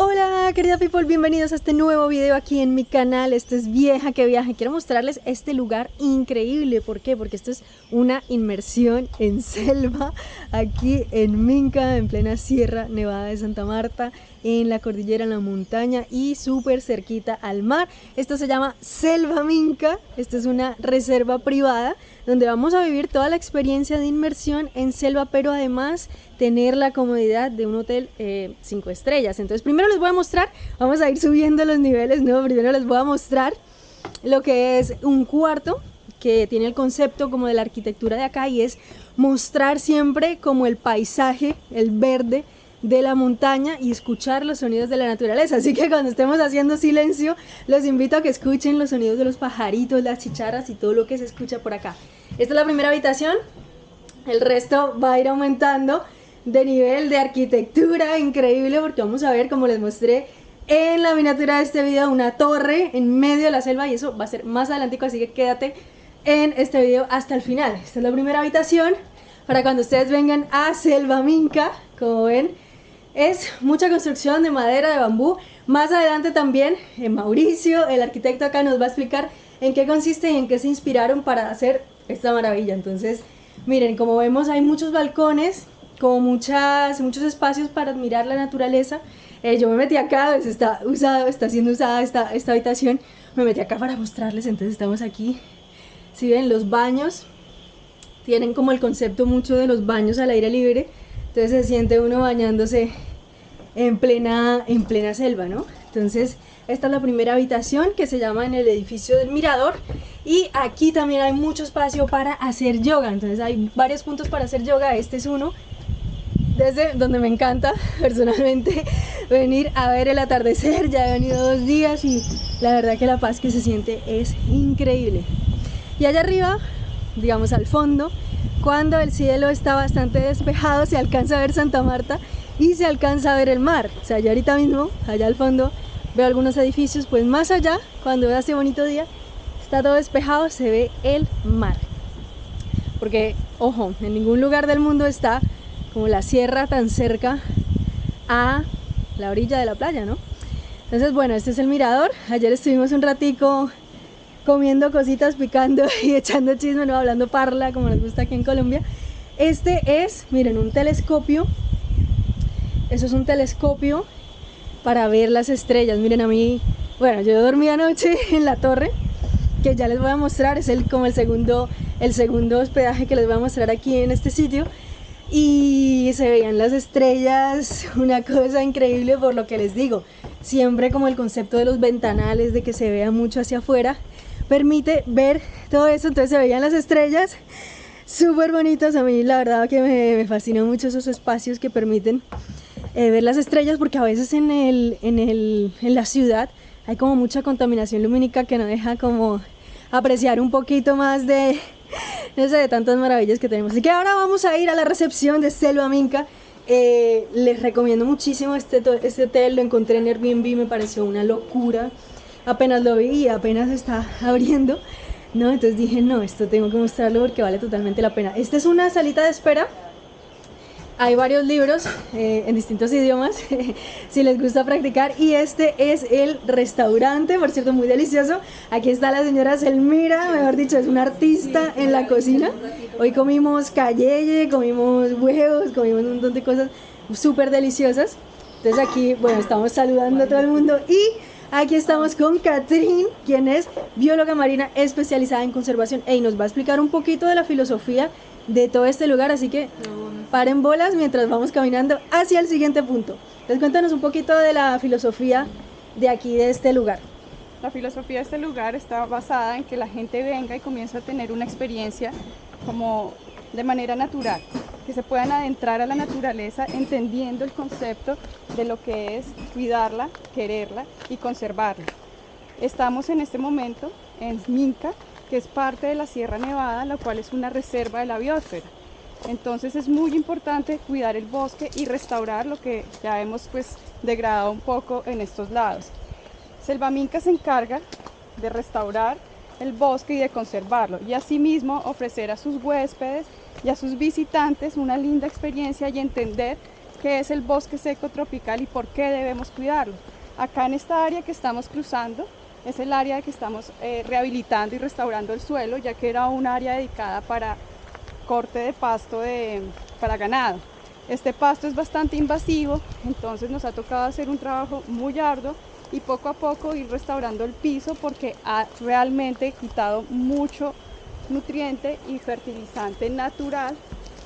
Hola querida people, bienvenidos a este nuevo video aquí en mi canal, este es Vieja que Viaja, quiero mostrarles este lugar increíble, ¿por qué? Porque esto es una inmersión en selva aquí en Minca, en plena Sierra Nevada de Santa Marta, en la cordillera, en la montaña y súper cerquita al mar. Esto se llama Selva Minca, esta es una reserva privada donde vamos a vivir toda la experiencia de inmersión en selva, pero además tener la comodidad de un hotel 5 eh, estrellas. Entonces primero les voy a mostrar, vamos a ir subiendo los niveles, ¿no? Primero les voy a mostrar lo que es un cuarto que tiene el concepto como de la arquitectura de acá y es mostrar siempre como el paisaje, el verde, de la montaña y escuchar los sonidos de la naturaleza. Así que cuando estemos haciendo silencio, los invito a que escuchen los sonidos de los pajaritos, las chicharras y todo lo que se escucha por acá. Esta es la primera habitación, el resto va a ir aumentando de nivel de arquitectura increíble porque vamos a ver, como les mostré en la miniatura de este video, una torre en medio de la selva y eso va a ser más adelante, así que quédate en este video hasta el final. Esta es la primera habitación para cuando ustedes vengan a Selva Minca, como ven, es mucha construcción de madera, de bambú. Más adelante también eh, Mauricio, el arquitecto acá, nos va a explicar en qué consiste y en qué se inspiraron para hacer esta maravilla. Entonces, miren, como vemos hay muchos balcones, como muchas, muchos espacios para admirar la naturaleza. Eh, yo me metí acá, pues, está, usado, está siendo usada esta, esta habitación, me metí acá para mostrarles, entonces estamos aquí. Si ven, los baños tienen como el concepto mucho de los baños al aire libre, entonces se siente uno bañándose en plena, en plena selva, ¿no? Entonces, esta es la primera habitación que se llama en el edificio del Mirador y aquí también hay mucho espacio para hacer yoga, entonces hay varios puntos para hacer yoga, este es uno desde donde me encanta personalmente venir a ver el atardecer, ya he venido dos días y la verdad que la paz que se siente es increíble. Y allá arriba, digamos al fondo, cuando el cielo está bastante despejado se alcanza a ver Santa Marta y se alcanza a ver el mar. O sea, yo ahorita mismo, allá al fondo, veo algunos edificios, pues más allá, cuando veo este bonito día, está todo despejado, se ve el mar. Porque, ojo, en ningún lugar del mundo está como la sierra tan cerca a la orilla de la playa, ¿no? Entonces, bueno, este es el mirador. Ayer estuvimos un ratico comiendo cositas, picando y echando chisme, no hablando parla, como nos gusta aquí en Colombia. Este es, miren, un telescopio eso es un telescopio para ver las estrellas. Miren a mí, bueno, yo dormí anoche en la torre, que ya les voy a mostrar, es el, como el segundo, el segundo hospedaje que les voy a mostrar aquí en este sitio. Y se veían las estrellas, una cosa increíble por lo que les digo. Siempre como el concepto de los ventanales, de que se vea mucho hacia afuera, permite ver todo eso. Entonces se veían las estrellas súper bonitas. A mí la verdad que me, me fascinó mucho esos espacios que permiten eh, ver las estrellas porque a veces en, el, en, el, en la ciudad hay como mucha contaminación lumínica que no deja como apreciar un poquito más de, no sé, de tantas maravillas que tenemos. Así que ahora vamos a ir a la recepción de Selva Minca. Eh, les recomiendo muchísimo este, este hotel, lo encontré en Airbnb, me pareció una locura. Apenas lo vi y apenas está abriendo, ¿no? Entonces dije, no, esto tengo que mostrarlo porque vale totalmente la pena. Esta es una salita de espera hay varios libros eh, en distintos idiomas, si les gusta practicar. Y este es el restaurante, por cierto, muy delicioso. Aquí está la señora Selmira, mejor dicho, es una artista en la cocina. Hoy comimos cayeye, comimos huevos, comimos un montón de cosas súper deliciosas. Entonces aquí, bueno, estamos saludando a todo el mundo y aquí estamos con Catherine, quien es bióloga marina especializada en conservación y nos va a explicar un poquito de la filosofía de todo este lugar, así que paren bolas mientras vamos caminando hacia el siguiente punto. Entonces cuéntanos un poquito de la filosofía de aquí, de este lugar. La filosofía de este lugar está basada en que la gente venga y comience a tener una experiencia como de manera natural, que se puedan adentrar a la naturaleza entendiendo el concepto de lo que es cuidarla, quererla y conservarla. Estamos en este momento en Minca, que es parte de la Sierra Nevada, la cual es una reserva de la biosfera. Entonces es muy importante cuidar el bosque y restaurar lo que ya hemos pues degradado un poco en estos lados. Selvaminca se encarga de restaurar el bosque y de conservarlo y asimismo ofrecer a sus huéspedes y a sus visitantes una linda experiencia y entender qué es el bosque seco tropical y por qué debemos cuidarlo. Acá en esta área que estamos cruzando es el área que estamos eh, rehabilitando y restaurando el suelo, ya que era un área dedicada para corte de pasto para ganado. Este pasto es bastante invasivo, entonces nos ha tocado hacer un trabajo muy arduo y poco a poco ir restaurando el piso porque ha realmente quitado mucho nutriente y fertilizante natural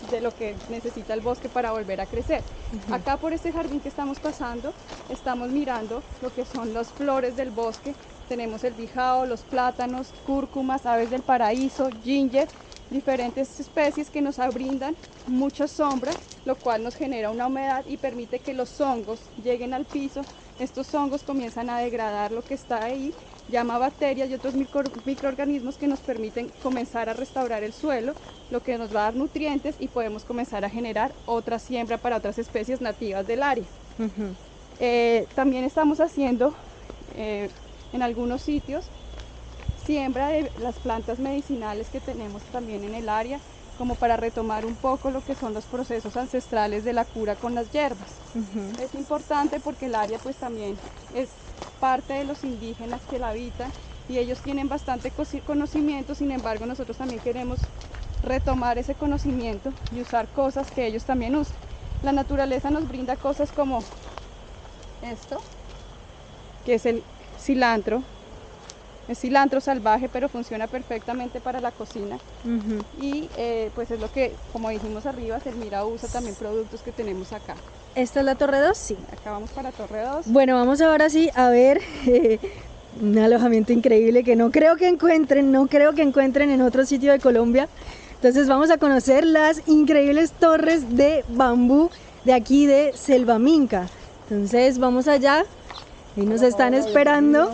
de lo que necesita el bosque para volver a crecer. Acá por este jardín que estamos pasando, estamos mirando lo que son las flores del bosque. Tenemos el bijao, los plátanos, cúrcumas, aves del paraíso, ginger, diferentes especies que nos brindan mucha sombra, lo cual nos genera una humedad y permite que los hongos lleguen al piso. Estos hongos comienzan a degradar lo que está ahí llama bacterias y otros microorganismos que nos permiten comenzar a restaurar el suelo, lo que nos va a dar nutrientes y podemos comenzar a generar otra siembra para otras especies nativas del área. Eh, también estamos haciendo eh, en algunos sitios siembra de las plantas medicinales que tenemos también en el área, como para retomar un poco lo que son los procesos ancestrales de la cura con las hierbas. Es importante porque el área pues también es parte de los indígenas que la habitan y ellos tienen bastante conocimiento, sin embargo nosotros también queremos retomar ese conocimiento y usar cosas que ellos también usan. La naturaleza nos brinda cosas como esto, que es el cilantro, es cilantro salvaje, pero funciona perfectamente para la cocina. Y eh, pues es lo que, como dijimos arriba, Selmira usa también productos que tenemos acá. ¿Esta es la Torre 2? Sí. Acá vamos para Torre 2. Bueno, vamos ahora sí a ver un alojamiento increíble que no creo que encuentren, no creo que encuentren en otro sitio de Colombia. Entonces vamos a conocer las increíbles torres de bambú de aquí de Selva Minca. Entonces vamos allá, y nos están esperando.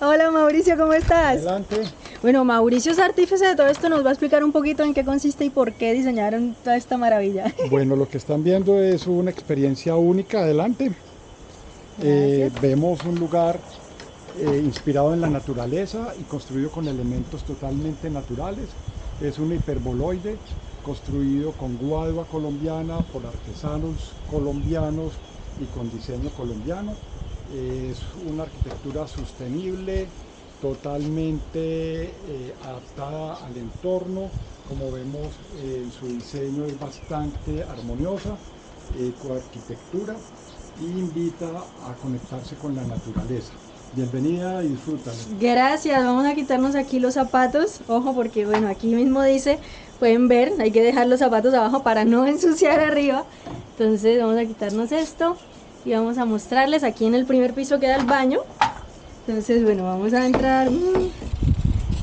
Hola Mauricio, ¿cómo estás? Adelante. Bueno, Mauricio es artífice de todo esto, nos va a explicar un poquito en qué consiste y por qué diseñaron toda esta maravilla. Bueno, lo que están viendo es una experiencia única, adelante. Eh, vemos un lugar eh, inspirado en la naturaleza y construido con elementos totalmente naturales. Es un hiperboloide construido con guadua colombiana por artesanos colombianos y con diseño colombiano es una arquitectura sostenible, totalmente eh, adaptada al entorno, como vemos eh, su diseño es bastante armoniosa, ecoarquitectura y invita a conectarse con la naturaleza. Bienvenida y disfrútalo. Gracias, vamos a quitarnos aquí los zapatos, ojo porque bueno, aquí mismo dice, pueden ver, hay que dejar los zapatos abajo para no ensuciar arriba, entonces vamos a quitarnos esto, y vamos a mostrarles. Aquí en el primer piso queda el baño. Entonces bueno vamos a entrar. Mm,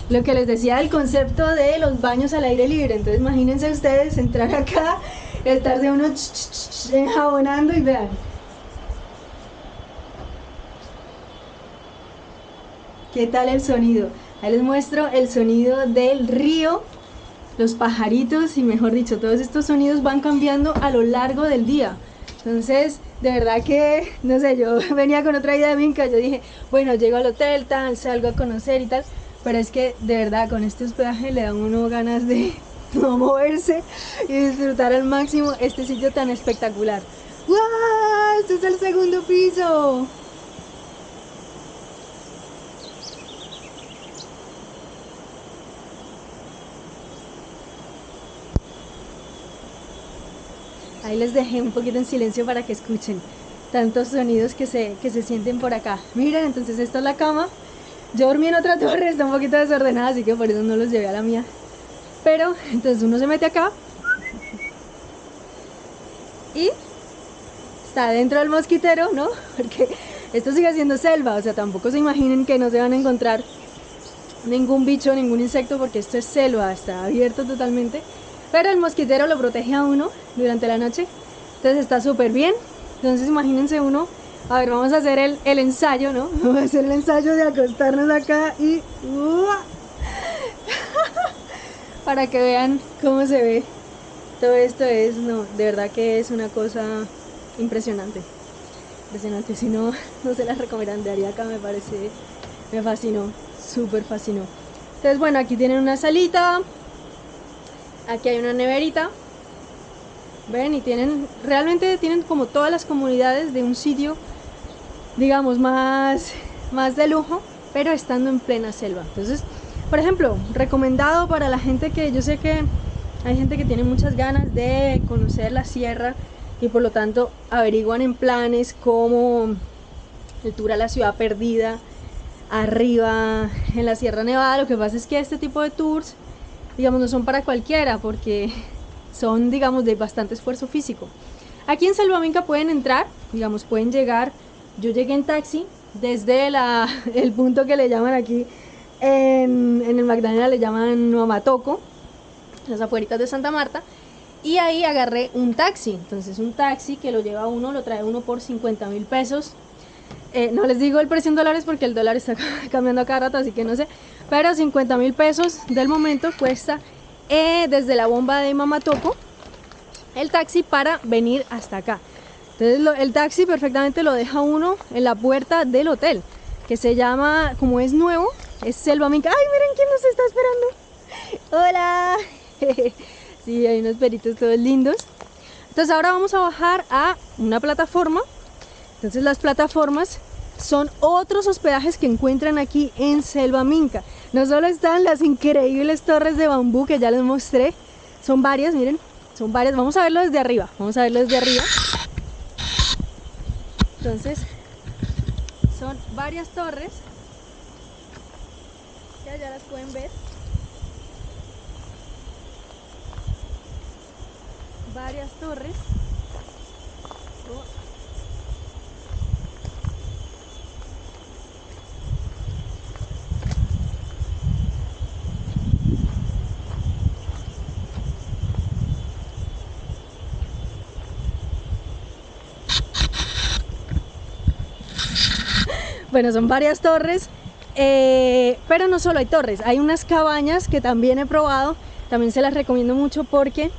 lo que les decía del concepto de los baños al aire libre. Entonces imagínense ustedes entrar acá estar de uno enjabonando y vean. Qué tal el sonido ahí les muestro el sonido del río los pajaritos y mejor dicho todos estos sonidos van cambiando a lo largo del día entonces de verdad que, no sé, yo venía con otra idea de Minca, yo dije, bueno, llego al hotel, tal, salgo a conocer y tal, pero es que de verdad con este hospedaje le da uno ganas de no moverse y disfrutar al máximo este sitio tan espectacular. ¡Wow! Este es el segundo piso. Ahí les dejé un poquito en silencio para que escuchen tantos sonidos que se, que se sienten por acá. Miren, entonces esta es la cama. Yo dormí en otra torre, está un poquito desordenada, así que por eso no los llevé a la mía. Pero, entonces uno se mete acá. Y está dentro del mosquitero, ¿no? Porque esto sigue siendo selva, o sea, tampoco se imaginen que no se van a encontrar ningún bicho, ningún insecto, porque esto es selva, está abierto totalmente pero el mosquitero lo protege a uno durante la noche, entonces está súper bien. Entonces imagínense uno, a ver, vamos a hacer el, el, ensayo, ¿no? Vamos a hacer el ensayo de acostarnos acá y... para que vean cómo se ve. Todo esto es, no, de verdad que es una cosa impresionante. Impresionante, si no, no se las recomendaría acá, me parece, me fascinó, súper fascinó. Entonces, bueno, aquí tienen una salita, Aquí hay una neverita. ven y tienen realmente tienen como todas las comunidades de un sitio digamos más más de lujo pero estando en plena selva entonces por ejemplo recomendado para la gente que yo sé que hay gente que tiene muchas ganas de conocer la sierra y por lo tanto averiguan en planes como el tour a la ciudad perdida arriba en la Sierra Nevada. Lo que pasa es que este tipo de tours, digamos, no son para cualquiera porque son, digamos, de bastante esfuerzo físico. Aquí en Salvaminca pueden entrar, digamos, pueden llegar. Yo llegué en taxi desde la, el punto que le llaman aquí en, en el Magdalena, le llaman Mamatoco, las afueritas de Santa Marta. Y ahí agarré un taxi. Entonces, un taxi que lo lleva uno, lo trae uno por 50 mil pesos eh, no les digo el precio en dólares porque el dólar está cambiando cada rato, así que no sé. Pero 50 mil pesos del momento cuesta eh, desde la bomba de Mamatoco el taxi para venir hasta acá. Entonces el taxi perfectamente lo deja uno en la puerta del hotel, que se llama, como es nuevo, es Selva Minca. ¡Ay, miren quién nos está esperando! ¡Hola! sí, hay unos peritos todos lindos. Entonces ahora vamos a bajar a una plataforma entonces las plataformas son otros hospedajes que encuentran aquí en Selva Minca. No solo están las increíbles torres de bambú que ya les mostré, son varias, miren, son varias. Vamos a verlo desde arriba, vamos a verlo desde arriba. Entonces, son varias torres, ya, ya las pueden ver. Varias torres. Bueno, son varias torres, eh, pero no solo hay torres, hay unas cabañas que también he probado, también se las recomiendo mucho porque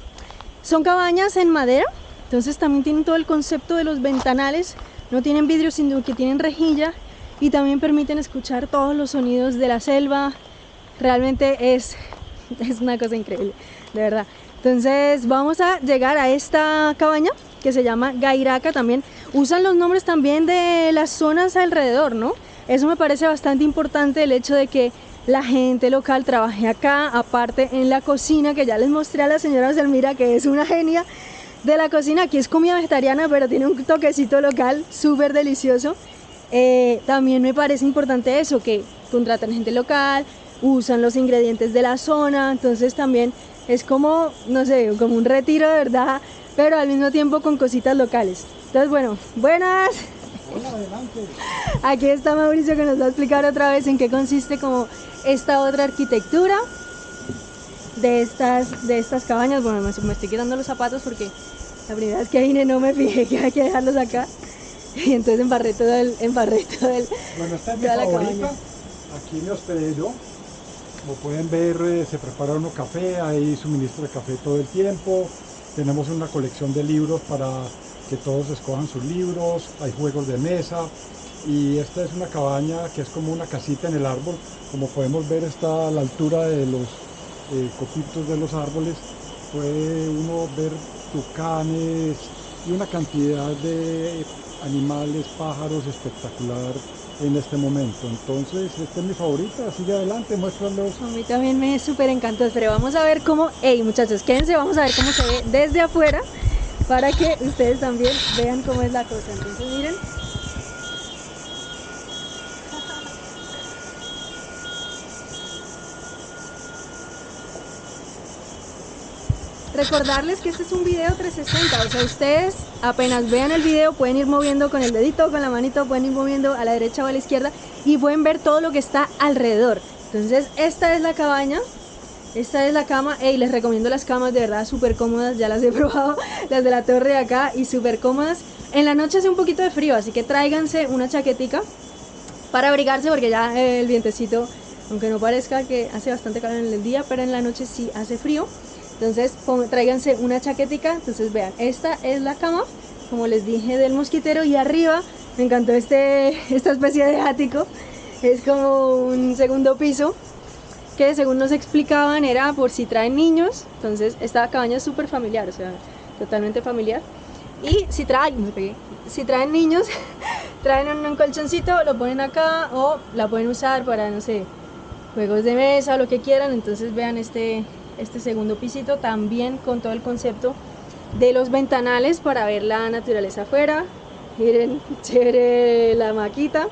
son cabañas en madera, entonces también tienen todo el concepto de los ventanales, no tienen vidrio sino que tienen rejilla y también permiten escuchar todos los sonidos de la selva, realmente es, es una cosa increíble, de verdad. Entonces vamos a llegar a esta cabaña que se llama Gairaca también. Usan los nombres también de las zonas alrededor, ¿no? Eso me parece bastante importante el hecho de que la gente local trabaje acá, aparte en la cocina, que ya les mostré a la señora Selmira que es una genia de la cocina. Aquí es comida vegetariana, pero tiene un toquecito local súper delicioso. Eh, también me parece importante eso, que contratan gente local, usan los ingredientes de la zona, entonces también es como, no sé, como un retiro de verdad pero al mismo tiempo con cositas locales. Entonces, bueno, buenas. Hola, adelante. Aquí está Mauricio que nos va a explicar otra vez en qué consiste como esta otra arquitectura de estas, de estas cabañas. Bueno, me, estoy quitando los zapatos porque la primera vez que vine no me fijé que hay que dejarlos acá. Y entonces embarré todo el, embarré todo el, Bueno, esta es mi favorita. Aquí me hospedé yo. Como pueden ver, eh, se prepara uno café, hay suministro de café todo el tiempo. Tenemos una colección de libros para que todos escojan sus libros, hay juegos de mesa y esta es una cabaña que es como una casita en el árbol. Como podemos ver está a la altura de los eh, copitos de los árboles. Puede uno ver tucanes y una cantidad de animales, pájaros espectacular en este momento. Entonces, esta es mi favorita, sigue adelante, muéstralos. A mí también me súper encantó, pero vamos a ver cómo, hey muchachos, quédense, vamos a ver cómo se ve desde afuera para que ustedes también vean cómo es la cosa. Entonces, miren. Recordarles que este es un video 360, o sea, ustedes apenas vean el video pueden ir moviendo con el dedito, con la manito, pueden ir moviendo a la derecha o a la izquierda y pueden ver todo lo que está alrededor. Entonces, esta es la cabaña, esta es la cama, y les recomiendo las camas de verdad súper cómodas, ya las he probado, las de la torre de acá y súper cómodas. En la noche hace un poquito de frío, así que tráiganse una chaquetica para abrigarse porque ya el vientecito, aunque no parezca que hace bastante calor en el día, pero en la noche sí hace frío. Entonces tráiganse una chaquetica, entonces vean, esta es la cama, como les dije, del mosquitero y arriba me encantó este, esta especie de ático, es como un segundo piso que según nos explicaban era por si traen niños, entonces esta cabaña es súper familiar, o sea, totalmente familiar. Y si traen, si traen niños, traen un, colchoncito, lo ponen acá o la pueden usar para, no sé, juegos de mesa o lo que quieran. Entonces vean este, este segundo pisito también con todo el concepto de los ventanales para ver la naturaleza afuera. Miren, chévere la maquita.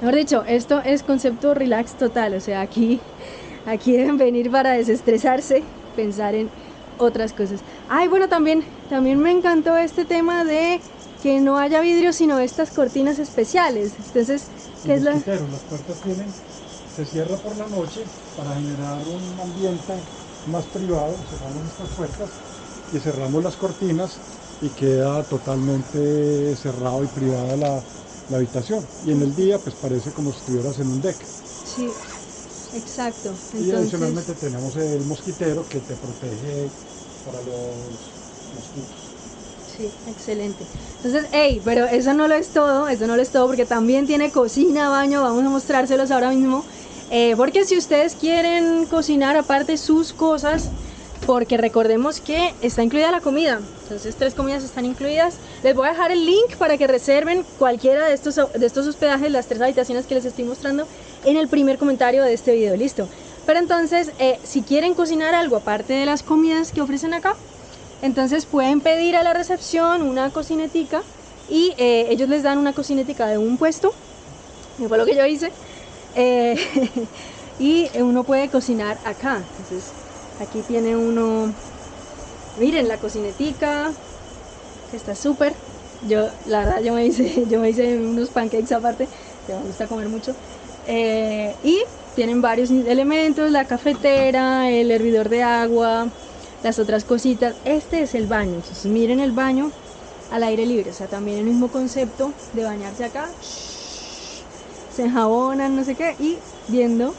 Mejor dicho, esto es concepto relax total, o sea, aquí, aquí deben venir para desestresarse, pensar en otras cosas. Ay, bueno, también, también me encantó este tema de que no haya vidrio, sino estas cortinas especiales. Entonces, ¿qué es la...? Las puertas tienen, se cierra por la noche para generar un ambiente más privado, cerramos estas puertas y cerramos las cortinas y queda totalmente cerrado y privada la, la habitación. Y en el día pues parece como si estuvieras en un deck. Sí, exacto. Y adicionalmente tenemos el mosquitero que te protege para los mosquitos. Sí, excelente. Entonces, hey, pero eso no lo es todo, eso no lo es todo porque también tiene cocina, baño, vamos a mostrárselos ahora mismo. Eh, porque si ustedes quieren cocinar aparte sus cosas, porque recordemos que está incluida la comida, entonces tres comidas están incluidas. Les voy a dejar el link para que reserven cualquiera de estos, de estos hospedajes, las tres habitaciones que les estoy mostrando en el primer comentario de este video, listo. Pero entonces, eh, si quieren cocinar algo aparte de las comidas que ofrecen acá, entonces pueden pedir a la recepción una cocinetica y eh, ellos les dan una cocinetica de un puesto, fue lo que yo hice, eh, y uno puede cocinar acá. Entonces, Aquí tiene uno, miren la cocinetica, que está súper. Yo, la verdad, yo me hice, yo me hice unos pancakes aparte, que me gusta comer mucho. Eh, y tienen varios elementos, la cafetera, el hervidor de agua, las otras cositas. Este es el baño, entonces miren el baño al aire libre, o sea, también el mismo concepto de bañarse acá. Se enjabonan, no sé qué, y viendo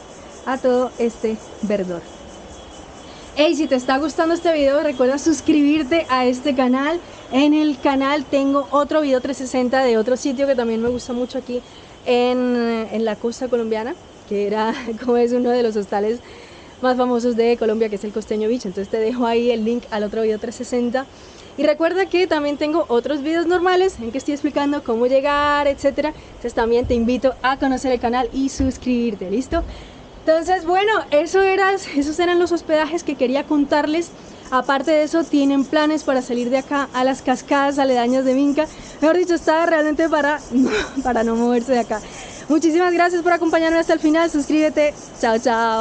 a todo este verdor. Hey, si te está gustando este video, recuerda suscribirte a este canal. En el canal tengo otro video 360 de otro sitio que también me gusta mucho aquí en, la costa colombiana, que era como es uno de los hostales más famosos de Colombia, que es el Costeño Beach. Entonces te dejo ahí el link al otro video 360. Y recuerda que también tengo otros videos normales en que estoy explicando cómo llegar, etcétera. Entonces también te invito a conocer el canal y suscribirte, ¿listo? Entonces, bueno, eso esos eran los hospedajes que quería contarles. Aparte de eso, tienen planes para salir de acá a las cascadas aledañas de Minca. Mejor dicho, está realmente para, para no moverse de acá. Muchísimas gracias por acompañarme hasta el final. Suscríbete. Chao, chao.